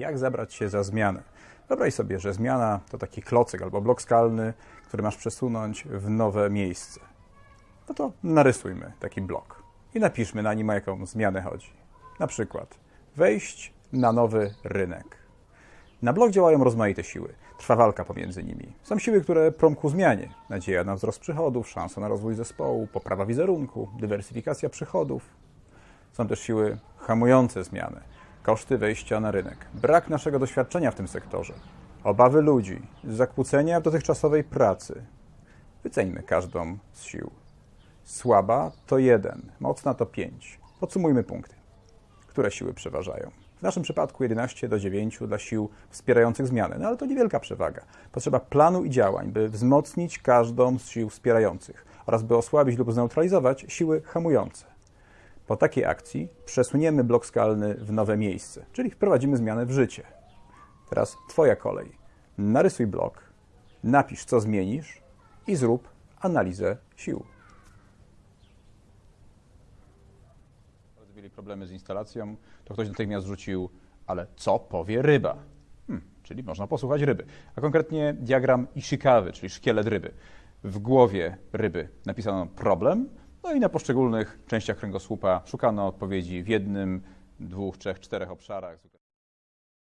Jak zabrać się za zmianę? Wyobraź sobie, że zmiana to taki klocyk albo blok skalny, który masz przesunąć w nowe miejsce. No to narysujmy taki blok i napiszmy na nim, o jaką zmianę chodzi. Na przykład wejść na nowy rynek. Na blok działają rozmaite siły. Trwa walka pomiędzy nimi. Są siły, które prą ku zmianie. Nadzieja na wzrost przychodów, szansa na rozwój zespołu, poprawa wizerunku, dywersyfikacja przychodów. Są też siły hamujące zmianę. Koszty wejścia na rynek, brak naszego doświadczenia w tym sektorze, obawy ludzi, zakłócenia dotychczasowej pracy. Wyceńmy każdą z sił. Słaba to jeden, mocna to pięć. Podsumujmy punkty. Które siły przeważają? W naszym przypadku 11 do 9 dla sił wspierających zmianę, no ale to niewielka przewaga. Potrzeba planu i działań, by wzmocnić każdą z sił wspierających oraz by osłabić lub zneutralizować siły hamujące. Po takiej akcji przesuniemy blok skalny w nowe miejsce, czyli wprowadzimy zmianę w życie. Teraz Twoja kolej. Narysuj blok, napisz co zmienisz i zrób analizę sił. Mieli problemy z instalacją, to ktoś natychmiast rzucił, ale co powie ryba? Hmm, czyli można posłuchać ryby. A konkretnie diagram Ishikawy, czyli szkielet ryby. W głowie ryby napisano problem, no i na poszczególnych częściach kręgosłupa szukano odpowiedzi w jednym, dwóch, trzech, czterech obszarach.